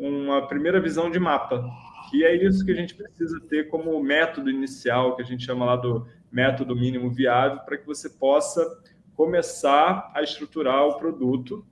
uma primeira visão de mapa, que é isso que a gente precisa ter como método inicial, que a gente chama lá do método mínimo viável, para que você possa começar a estruturar o produto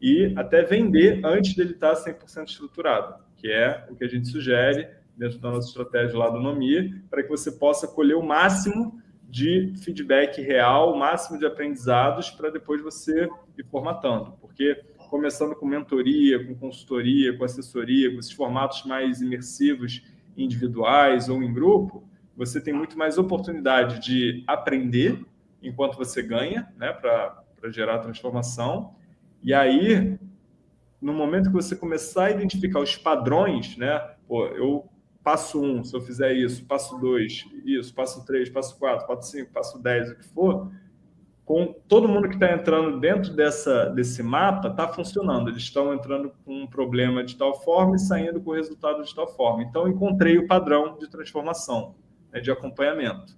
e até vender antes dele estar 100% estruturado, que é o que a gente sugere dentro da nossa estratégia lá do Nomi, para que você possa colher o máximo de feedback real, o máximo de aprendizados para depois você ir formatando. Porque começando com mentoria, com consultoria, com assessoria, com esses formatos mais imersivos, individuais ou em grupo, você tem muito mais oportunidade de aprender enquanto você ganha, né, para gerar transformação. E aí, no momento que você começar a identificar os padrões, né, pô, eu passo um, se eu fizer isso, passo dois, isso, passo três, passo quatro, passo cinco, passo dez, o que for, com todo mundo que está entrando dentro dessa, desse mapa, está funcionando. Eles estão entrando com um problema de tal forma e saindo com o resultado de tal forma. Então, encontrei o padrão de transformação, né, de acompanhamento.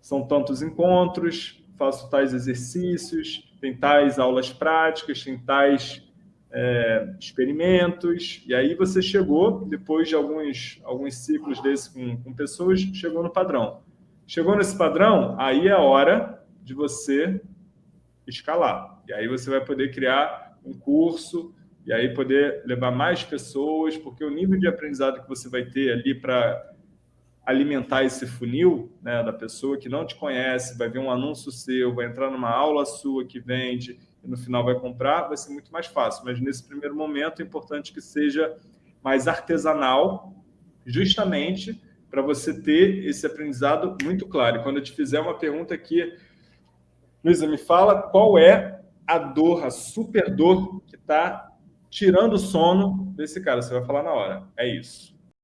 São tantos encontros, faço tais exercícios, tem tais aulas práticas, tem tais é, experimentos, e aí você chegou, depois de alguns, alguns ciclos desses com, com pessoas, chegou no padrão. Chegou nesse padrão, aí é a hora de você escalar. E aí você vai poder criar um curso, e aí poder levar mais pessoas, porque o nível de aprendizado que você vai ter ali para alimentar esse funil né, da pessoa que não te conhece, vai ver um anúncio seu, vai entrar numa aula sua que vende, e no final vai comprar, vai ser muito mais fácil. Mas nesse primeiro momento é importante que seja mais artesanal, justamente para você ter esse aprendizado muito claro. E quando eu te fizer uma pergunta aqui, Luísa, me fala qual é a dor, a super dor que está tirando o sono desse cara. Você vai falar na hora. É isso.